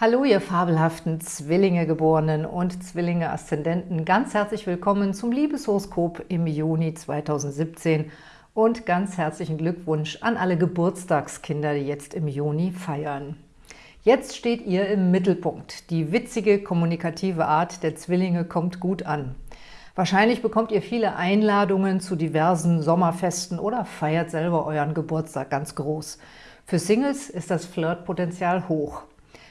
Hallo, ihr fabelhaften Zwillinge-Geborenen und Zwillinge-Aszendenten. Ganz herzlich willkommen zum Liebeshoroskop im Juni 2017 und ganz herzlichen Glückwunsch an alle Geburtstagskinder, die jetzt im Juni feiern. Jetzt steht ihr im Mittelpunkt. Die witzige, kommunikative Art der Zwillinge kommt gut an. Wahrscheinlich bekommt ihr viele Einladungen zu diversen Sommerfesten oder feiert selber euren Geburtstag ganz groß. Für Singles ist das Flirtpotenzial hoch.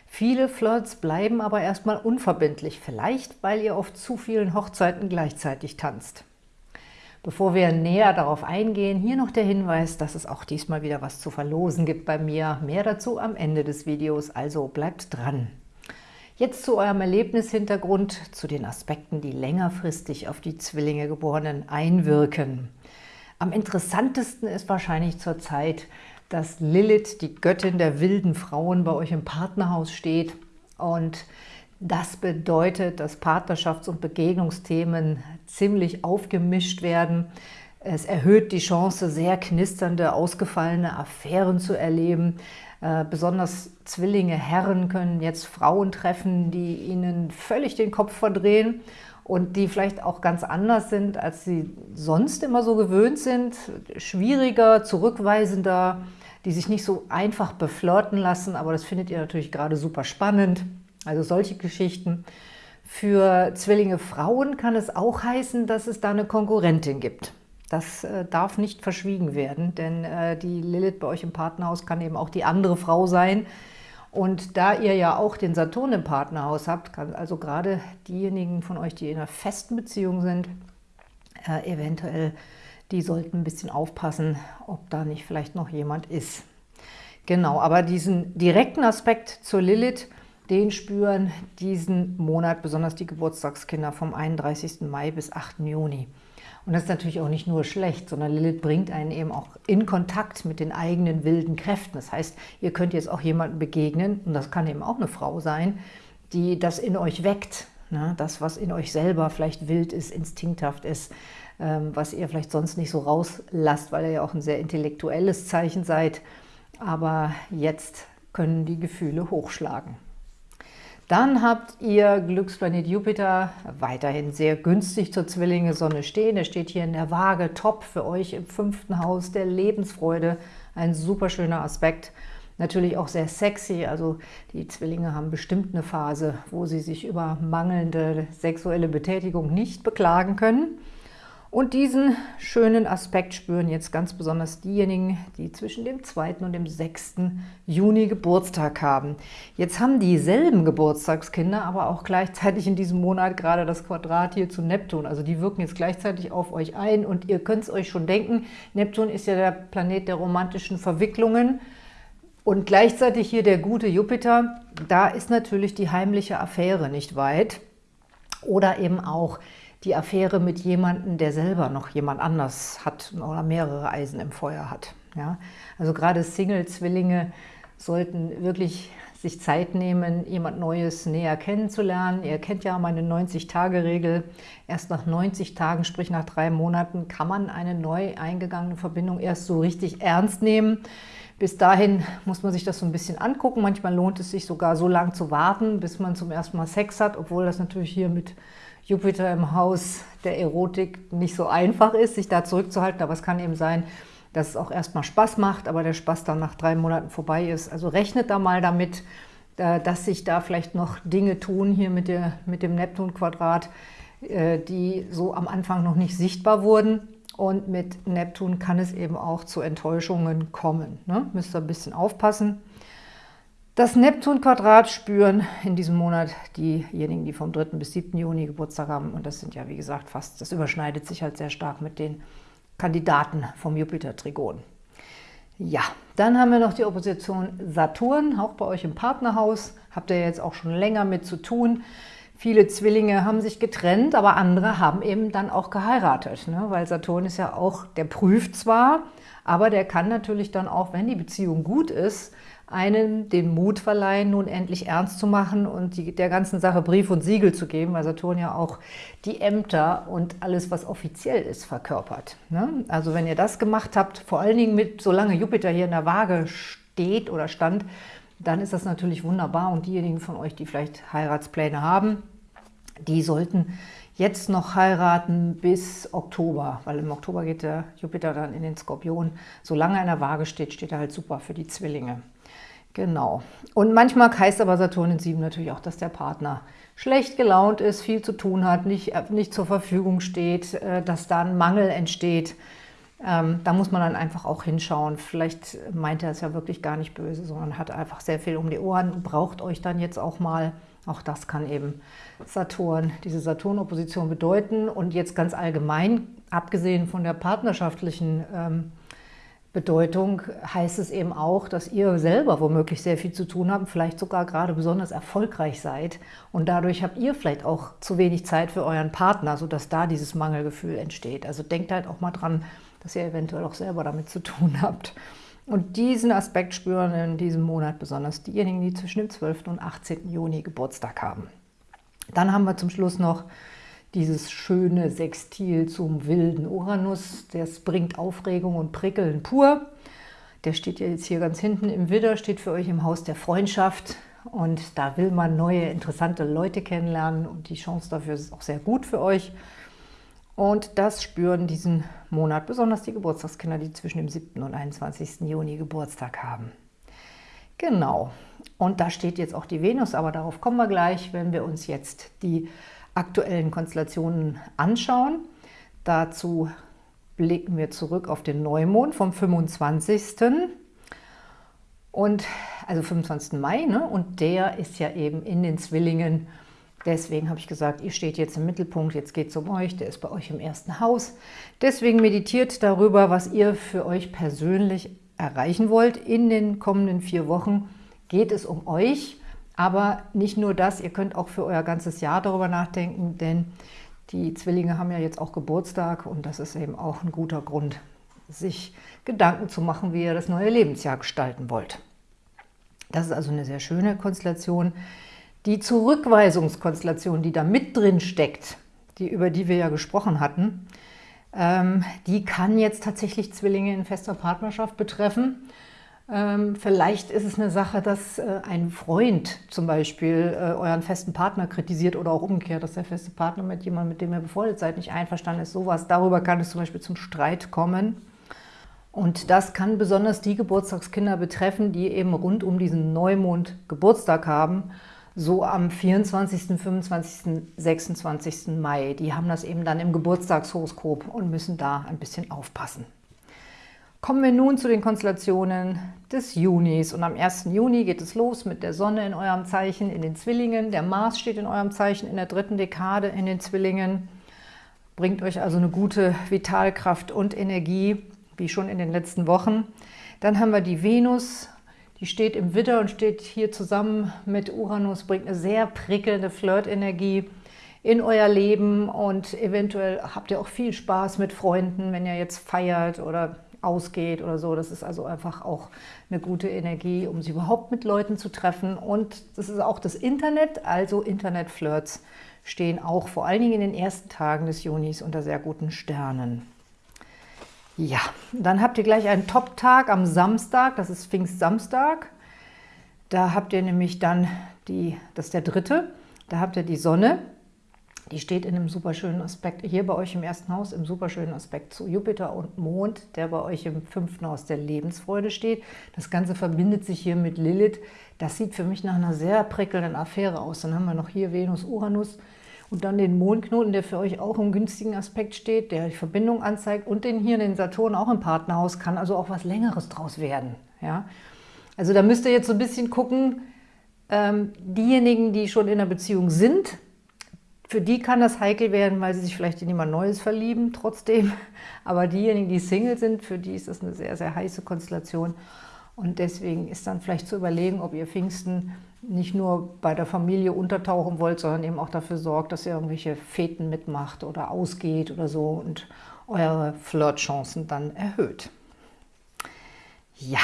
Viele Flirts bleiben aber erstmal unverbindlich, vielleicht weil ihr auf zu vielen Hochzeiten gleichzeitig tanzt. Bevor wir näher darauf eingehen, hier noch der Hinweis, dass es auch diesmal wieder was zu verlosen gibt bei mir. Mehr dazu am Ende des Videos, also bleibt dran. Jetzt zu eurem Erlebnishintergrund, zu den Aspekten, die längerfristig auf die Zwillinge Geborenen einwirken. Am interessantesten ist wahrscheinlich zurzeit, dass Lilith, die Göttin der wilden Frauen, bei euch im Partnerhaus steht. Und das bedeutet, dass Partnerschafts- und Begegnungsthemen ziemlich aufgemischt werden. Es erhöht die Chance, sehr knisternde, ausgefallene Affären zu erleben. Äh, besonders Zwillinge, Herren können jetzt Frauen treffen, die ihnen völlig den Kopf verdrehen und die vielleicht auch ganz anders sind, als sie sonst immer so gewöhnt sind. Schwieriger, zurückweisender, die sich nicht so einfach beflirten lassen, aber das findet ihr natürlich gerade super spannend. Also solche Geschichten. Für Zwillinge Frauen kann es auch heißen, dass es da eine Konkurrentin gibt. Das äh, darf nicht verschwiegen werden, denn äh, die Lilith bei euch im Partnerhaus kann eben auch die andere Frau sein. Und da ihr ja auch den Saturn im Partnerhaus habt, kann also gerade diejenigen von euch, die in einer festen Beziehung sind, äh, eventuell die sollten ein bisschen aufpassen, ob da nicht vielleicht noch jemand ist. Genau, aber diesen direkten Aspekt zur Lilith, den spüren diesen Monat besonders die Geburtstagskinder vom 31. Mai bis 8. Juni. Und das ist natürlich auch nicht nur schlecht, sondern Lilith bringt einen eben auch in Kontakt mit den eigenen wilden Kräften. Das heißt, ihr könnt jetzt auch jemandem begegnen, und das kann eben auch eine Frau sein, die das in euch weckt. Ne? Das, was in euch selber vielleicht wild ist, instinkthaft ist, was ihr vielleicht sonst nicht so rauslasst, weil ihr ja auch ein sehr intellektuelles Zeichen seid. Aber jetzt können die Gefühle hochschlagen. Dann habt ihr Glücksplanet Jupiter weiterhin sehr günstig zur Zwillinge Sonne stehen. Er steht hier in der Waage, top für euch im fünften Haus der Lebensfreude. Ein super schöner Aspekt. Natürlich auch sehr sexy, also die Zwillinge haben bestimmt eine Phase, wo sie sich über mangelnde sexuelle Betätigung nicht beklagen können. Und diesen schönen Aspekt spüren jetzt ganz besonders diejenigen, die zwischen dem 2. und dem 6. Juni Geburtstag haben. Jetzt haben dieselben Geburtstagskinder aber auch gleichzeitig in diesem Monat gerade das Quadrat hier zu Neptun. Also die wirken jetzt gleichzeitig auf euch ein und ihr könnt es euch schon denken, Neptun ist ja der Planet der romantischen Verwicklungen. Und gleichzeitig hier der gute Jupiter, da ist natürlich die heimliche Affäre nicht weit. Oder eben auch die Affäre mit jemandem, der selber noch jemand anders hat oder mehrere Eisen im Feuer hat. Ja? Also gerade Single-Zwillinge sollten wirklich sich Zeit nehmen, jemand Neues näher kennenzulernen. Ihr kennt ja meine 90-Tage-Regel. Erst nach 90 Tagen, sprich nach drei Monaten, kann man eine neu eingegangene Verbindung erst so richtig ernst nehmen. Bis dahin muss man sich das so ein bisschen angucken. Manchmal lohnt es sich sogar so lange zu warten, bis man zum ersten Mal Sex hat, obwohl das natürlich hier mit Jupiter im Haus der Erotik nicht so einfach ist, sich da zurückzuhalten. Aber es kann eben sein, dass es auch erstmal Spaß macht, aber der Spaß dann nach drei Monaten vorbei ist. Also rechnet da mal damit, äh, dass sich da vielleicht noch Dinge tun hier mit, der, mit dem Neptun-Quadrat, äh, die so am Anfang noch nicht sichtbar wurden. Und mit Neptun kann es eben auch zu Enttäuschungen kommen. Ne? Müsst ihr ein bisschen aufpassen. Das Neptun-Quadrat spüren in diesem Monat diejenigen, die vom 3. bis 7. Juni Geburtstag haben. Und das sind ja, wie gesagt, fast, das überschneidet sich halt sehr stark mit den Kandidaten vom Jupiter-Trigon. Ja, dann haben wir noch die Opposition Saturn, auch bei euch im Partnerhaus. Habt ihr jetzt auch schon länger mit zu tun. Viele Zwillinge haben sich getrennt, aber andere haben eben dann auch geheiratet. Ne? Weil Saturn ist ja auch, der prüft zwar, aber der kann natürlich dann auch, wenn die Beziehung gut ist, einen den Mut verleihen, nun endlich ernst zu machen und die, der ganzen Sache Brief und Siegel zu geben, weil Saturn ja auch die Ämter und alles, was offiziell ist, verkörpert. Ne? Also wenn ihr das gemacht habt, vor allen Dingen mit, solange Jupiter hier in der Waage steht oder stand, dann ist das natürlich wunderbar. Und diejenigen von euch, die vielleicht Heiratspläne haben, die sollten jetzt noch heiraten bis Oktober, weil im Oktober geht der Jupiter dann in den Skorpion. Solange er in der Waage steht, steht er halt super für die Zwillinge. Genau. Und manchmal heißt aber Saturn in 7 natürlich auch, dass der Partner schlecht gelaunt ist, viel zu tun hat, nicht, nicht zur Verfügung steht, äh, dass da ein Mangel entsteht. Ähm, da muss man dann einfach auch hinschauen. Vielleicht meint er es ja wirklich gar nicht böse, sondern hat einfach sehr viel um die Ohren, braucht euch dann jetzt auch mal. Auch das kann eben Saturn, diese Saturn-Opposition bedeuten. Und jetzt ganz allgemein, abgesehen von der partnerschaftlichen ähm, Bedeutung, heißt es eben auch, dass ihr selber womöglich sehr viel zu tun habt, vielleicht sogar gerade besonders erfolgreich seid. Und dadurch habt ihr vielleicht auch zu wenig Zeit für euren Partner, sodass da dieses Mangelgefühl entsteht. Also denkt halt auch mal dran, dass ihr eventuell auch selber damit zu tun habt. Und diesen Aspekt spüren in diesem Monat besonders diejenigen, die zwischen dem 12. und 18. Juni Geburtstag haben. Dann haben wir zum Schluss noch dieses schöne Sextil zum wilden Uranus. Das bringt Aufregung und Prickeln pur. Der steht ja jetzt hier ganz hinten im Widder, steht für euch im Haus der Freundschaft. Und da will man neue, interessante Leute kennenlernen und die Chance dafür ist auch sehr gut für euch. Und das spüren diesen Monat besonders die Geburtstagskinder, die zwischen dem 7. und 21. Juni Geburtstag haben. Genau. Und da steht jetzt auch die Venus, aber darauf kommen wir gleich, wenn wir uns jetzt die aktuellen Konstellationen anschauen. Dazu blicken wir zurück auf den Neumond vom 25. Und, also 25. Mai, ne? und der ist ja eben in den Zwillingen Deswegen habe ich gesagt, ihr steht jetzt im Mittelpunkt, jetzt geht es um euch, der ist bei euch im ersten Haus. Deswegen meditiert darüber, was ihr für euch persönlich erreichen wollt. In den kommenden vier Wochen geht es um euch, aber nicht nur das, ihr könnt auch für euer ganzes Jahr darüber nachdenken, denn die Zwillinge haben ja jetzt auch Geburtstag und das ist eben auch ein guter Grund, sich Gedanken zu machen, wie ihr das neue Lebensjahr gestalten wollt. Das ist also eine sehr schöne Konstellation. Die Zurückweisungskonstellation, die da mit drin steckt, die, über die wir ja gesprochen hatten, ähm, die kann jetzt tatsächlich Zwillinge in fester Partnerschaft betreffen. Ähm, vielleicht ist es eine Sache, dass äh, ein Freund zum Beispiel äh, euren festen Partner kritisiert oder auch umgekehrt, dass der feste Partner mit jemandem, mit dem ihr befreundet seid, nicht einverstanden ist. Sowas, darüber kann es zum Beispiel zum Streit kommen. Und das kann besonders die Geburtstagskinder betreffen, die eben rund um diesen Neumond Geburtstag haben so am 24., 25., 26. Mai. Die haben das eben dann im Geburtstagshoroskop und müssen da ein bisschen aufpassen. Kommen wir nun zu den Konstellationen des Junis. Und am 1. Juni geht es los mit der Sonne in eurem Zeichen in den Zwillingen. Der Mars steht in eurem Zeichen in der dritten Dekade in den Zwillingen. Bringt euch also eine gute Vitalkraft und Energie, wie schon in den letzten Wochen. Dann haben wir die Venus die steht im Widder und steht hier zusammen mit Uranus, bringt eine sehr prickelnde Flirtenergie in euer Leben und eventuell habt ihr auch viel Spaß mit Freunden, wenn ihr jetzt feiert oder ausgeht oder so. Das ist also einfach auch eine gute Energie, um sich überhaupt mit Leuten zu treffen. Und das ist auch das Internet, also Internetflirts stehen auch vor allen Dingen in den ersten Tagen des Junis unter sehr guten Sternen. Ja, dann habt ihr gleich einen Top-Tag am Samstag, das ist Pfingstsamstag. Da habt ihr nämlich dann, die, das ist der dritte, da habt ihr die Sonne, die steht in einem super schönen Aspekt, hier bei euch im ersten Haus, im super schönen Aspekt zu Jupiter und Mond, der bei euch im fünften Haus der Lebensfreude steht. Das Ganze verbindet sich hier mit Lilith. Das sieht für mich nach einer sehr prickelnden Affäre aus. Dann haben wir noch hier Venus, Uranus, und dann den Mondknoten, der für euch auch im günstigen Aspekt steht, der die Verbindung anzeigt und den hier, den Saturn, auch im Partnerhaus, kann also auch was Längeres draus werden. Ja? Also da müsst ihr jetzt so ein bisschen gucken, ähm, diejenigen, die schon in einer Beziehung sind, für die kann das heikel werden, weil sie sich vielleicht in jemand Neues verlieben trotzdem. Aber diejenigen, die Single sind, für die ist das eine sehr, sehr heiße Konstellation. Und deswegen ist dann vielleicht zu überlegen, ob ihr Pfingsten nicht nur bei der Familie untertauchen wollt, sondern eben auch dafür sorgt, dass ihr irgendwelche Feten mitmacht oder ausgeht oder so und eure Flirtchancen dann erhöht. Ja,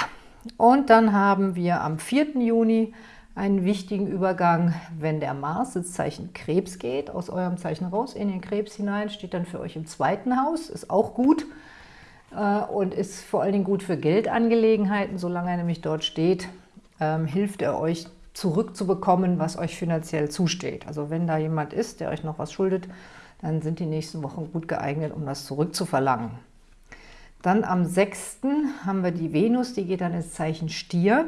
und dann haben wir am 4. Juni einen wichtigen Übergang, wenn der Mars ins Zeichen Krebs geht, aus eurem Zeichen raus in den Krebs hinein, steht dann für euch im zweiten Haus, ist auch gut und ist vor allen Dingen gut für Geldangelegenheiten, solange er nämlich dort steht, ähm, hilft er euch zurückzubekommen, was euch finanziell zusteht. Also wenn da jemand ist, der euch noch was schuldet, dann sind die nächsten Wochen gut geeignet, um das zurückzuverlangen. Dann am 6. haben wir die Venus, die geht dann ins Zeichen Stier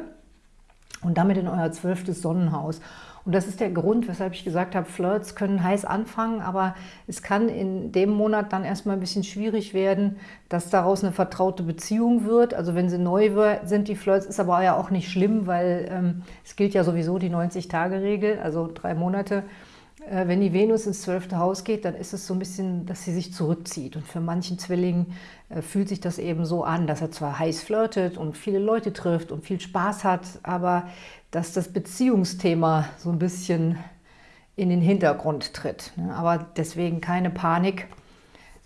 und damit in euer zwölftes Sonnenhaus. Und das ist der Grund, weshalb ich gesagt habe, Flirts können heiß anfangen, aber es kann in dem Monat dann erstmal ein bisschen schwierig werden, dass daraus eine vertraute Beziehung wird. Also wenn sie neu sind, die Flirts, ist aber ja auch nicht schlimm, weil ähm, es gilt ja sowieso die 90-Tage-Regel, also drei Monate. Äh, wenn die Venus ins zwölfte Haus geht, dann ist es so ein bisschen, dass sie sich zurückzieht. Und für manchen Zwillingen äh, fühlt sich das eben so an, dass er zwar heiß flirtet und viele Leute trifft und viel Spaß hat, aber dass das Beziehungsthema so ein bisschen in den Hintergrund tritt. Ne? Aber deswegen keine Panik.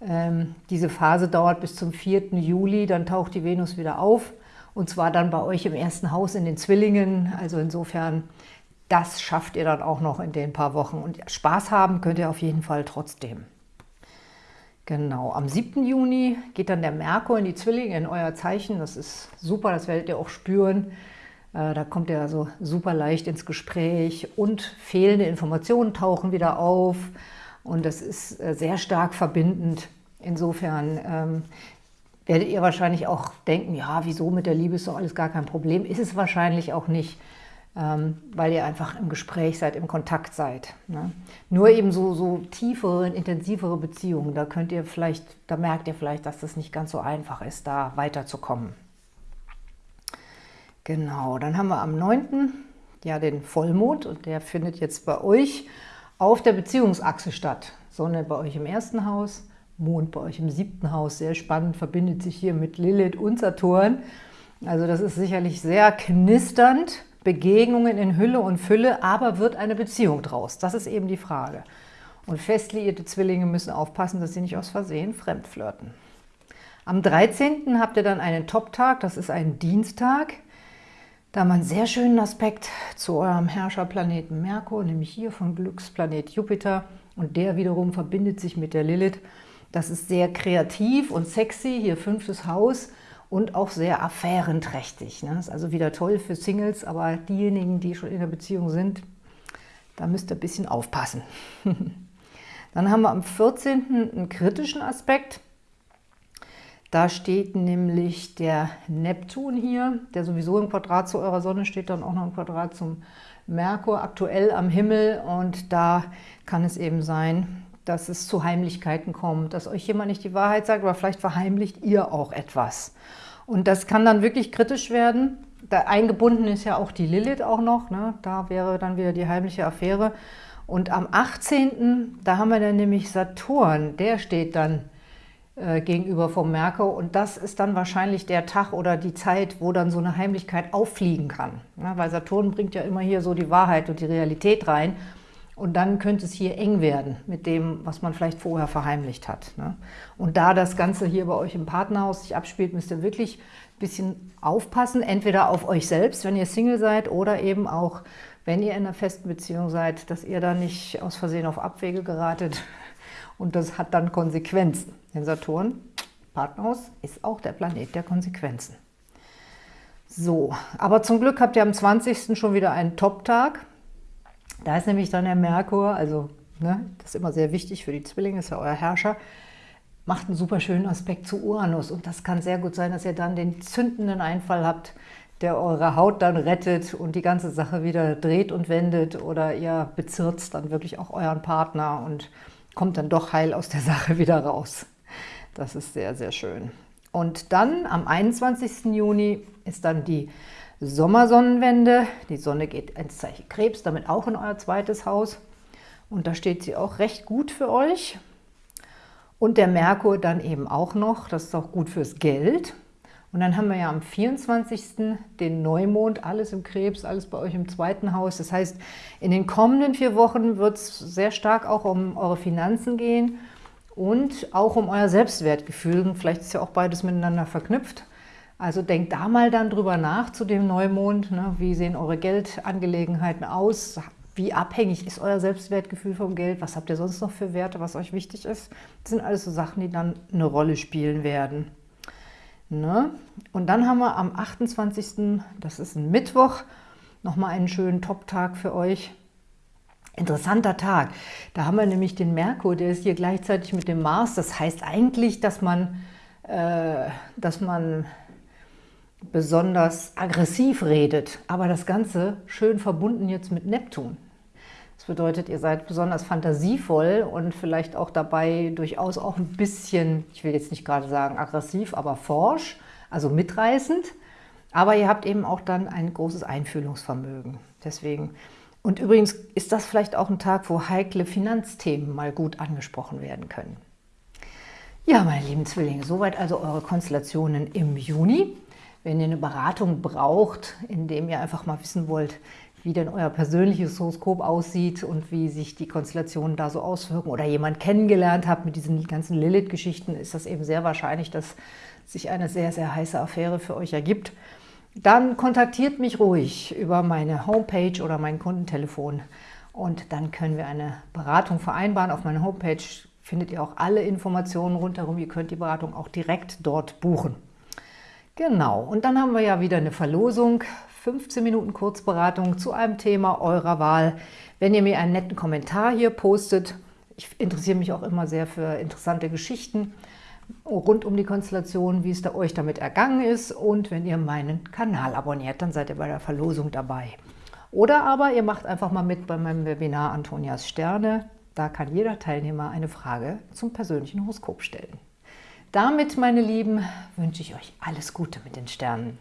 Ähm, diese Phase dauert bis zum 4. Juli, dann taucht die Venus wieder auf. Und zwar dann bei euch im ersten Haus in den Zwillingen. Also insofern, das schafft ihr dann auch noch in den paar Wochen. Und Spaß haben könnt ihr auf jeden Fall trotzdem. Genau, am 7. Juni geht dann der Merkur in die Zwillinge, in euer Zeichen. Das ist super, das werdet ihr auch spüren. Äh, da kommt er also super leicht ins Gespräch und fehlende Informationen tauchen wieder auf und das ist äh, sehr stark verbindend. Insofern ähm, werdet ihr wahrscheinlich auch denken, ja, wieso mit der Liebe ist doch alles gar kein Problem. Ist es wahrscheinlich auch nicht, weil ihr einfach im Gespräch seid, im Kontakt seid. Ne? Nur eben so, so tiefere, intensivere Beziehungen, da könnt ihr vielleicht, da merkt ihr vielleicht, dass das nicht ganz so einfach ist, da weiterzukommen. Genau, dann haben wir am 9. ja den Vollmond und der findet jetzt bei euch auf der Beziehungsachse statt. Sonne bei euch im ersten Haus, Mond bei euch im siebten Haus. Sehr spannend, verbindet sich hier mit Lilith und Saturn. Also das ist sicherlich sehr knisternd, Begegnungen in Hülle und Fülle, aber wird eine Beziehung draus? Das ist eben die Frage. Und fest liierte Zwillinge müssen aufpassen, dass sie nicht aus Versehen fremdflirten. Am 13. habt ihr dann einen Top-Tag, das ist ein Dienstag. Da haben wir einen sehr schönen Aspekt zu eurem Herrscherplaneten Merkur, nämlich hier von Glücksplanet Jupiter. Und der wiederum verbindet sich mit der Lilith. Das ist sehr kreativ und sexy, hier fünftes Haus und auch sehr affärenträchtig. Ne? ist also wieder toll für Singles, aber diejenigen, die schon in der Beziehung sind, da müsst ihr ein bisschen aufpassen. Dann haben wir am 14. einen kritischen Aspekt. Da steht nämlich der Neptun hier, der sowieso im Quadrat zu eurer Sonne steht, dann auch noch im Quadrat zum Merkur, aktuell am Himmel. Und da kann es eben sein, dass es zu Heimlichkeiten kommt, dass euch jemand nicht die Wahrheit sagt, aber vielleicht verheimlicht ihr auch etwas. Und das kann dann wirklich kritisch werden. Da eingebunden ist ja auch die Lilith auch noch, ne? da wäre dann wieder die heimliche Affäre. Und am 18., da haben wir dann nämlich Saturn, der steht dann äh, gegenüber vom Merkur. Und das ist dann wahrscheinlich der Tag oder die Zeit, wo dann so eine Heimlichkeit auffliegen kann. Ja, weil Saturn bringt ja immer hier so die Wahrheit und die Realität rein. Und dann könnte es hier eng werden mit dem, was man vielleicht vorher verheimlicht hat. Ne? Und da das Ganze hier bei euch im Partnerhaus sich abspielt, müsst ihr wirklich ein bisschen aufpassen. Entweder auf euch selbst, wenn ihr Single seid, oder eben auch, wenn ihr in einer festen Beziehung seid, dass ihr da nicht aus Versehen auf Abwege geratet. Und das hat dann Konsequenzen. Denn Saturn, Partnerhaus, ist auch der Planet der Konsequenzen. So, aber zum Glück habt ihr am 20. schon wieder einen Top-Tag. Da ist nämlich dann der Merkur, also ne, das ist immer sehr wichtig für die Zwillinge, ist ja euer Herrscher, macht einen super schönen Aspekt zu Uranus. Und das kann sehr gut sein, dass ihr dann den zündenden Einfall habt, der eure Haut dann rettet und die ganze Sache wieder dreht und wendet oder ihr bezirzt dann wirklich auch euren Partner und kommt dann doch heil aus der Sache wieder raus. Das ist sehr, sehr schön. Und dann am 21. Juni ist dann die Sommersonnenwende. Die Sonne geht ins Zeichen Krebs, damit auch in euer zweites Haus. Und da steht sie auch recht gut für euch. Und der Merkur dann eben auch noch, das ist auch gut fürs Geld. Und dann haben wir ja am 24. den Neumond, alles im Krebs, alles bei euch im zweiten Haus. Das heißt, in den kommenden vier Wochen wird es sehr stark auch um eure Finanzen gehen und auch um euer Selbstwertgefühl. vielleicht ist ja auch beides miteinander verknüpft. Also denkt da mal dann drüber nach zu dem Neumond. Ne? Wie sehen eure Geldangelegenheiten aus? Wie abhängig ist euer Selbstwertgefühl vom Geld? Was habt ihr sonst noch für Werte, was euch wichtig ist? Das sind alles so Sachen, die dann eine Rolle spielen werden. Ne? Und dann haben wir am 28., das ist ein Mittwoch, nochmal einen schönen Top-Tag für euch. Interessanter Tag. Da haben wir nämlich den Merkur, der ist hier gleichzeitig mit dem Mars. Das heißt eigentlich, dass man, äh, dass man besonders aggressiv redet, aber das Ganze schön verbunden jetzt mit Neptun. Das bedeutet, ihr seid besonders fantasievoll und vielleicht auch dabei durchaus auch ein bisschen, ich will jetzt nicht gerade sagen aggressiv, aber forsch, also mitreißend. Aber ihr habt eben auch dann ein großes Einfühlungsvermögen. Deswegen. Und übrigens ist das vielleicht auch ein Tag, wo heikle Finanzthemen mal gut angesprochen werden können. Ja, meine lieben Zwillinge, soweit also eure Konstellationen im Juni. Wenn ihr eine Beratung braucht, indem ihr einfach mal wissen wollt, wie denn euer persönliches Horoskop aussieht und wie sich die Konstellationen da so auswirken oder jemand kennengelernt habt mit diesen ganzen Lilith-Geschichten, ist das eben sehr wahrscheinlich, dass sich eine sehr, sehr heiße Affäre für euch ergibt. Dann kontaktiert mich ruhig über meine Homepage oder mein Kundentelefon und dann können wir eine Beratung vereinbaren. Auf meiner Homepage findet ihr auch alle Informationen rundherum. Ihr könnt die Beratung auch direkt dort buchen. Genau, und dann haben wir ja wieder eine Verlosung 15 Minuten Kurzberatung zu einem Thema eurer Wahl. Wenn ihr mir einen netten Kommentar hier postet, ich interessiere mich auch immer sehr für interessante Geschichten rund um die Konstellation, wie es da euch damit ergangen ist und wenn ihr meinen Kanal abonniert, dann seid ihr bei der Verlosung dabei. Oder aber ihr macht einfach mal mit bei meinem Webinar Antonias Sterne. Da kann jeder Teilnehmer eine Frage zum persönlichen Horoskop stellen. Damit, meine Lieben, wünsche ich euch alles Gute mit den Sternen.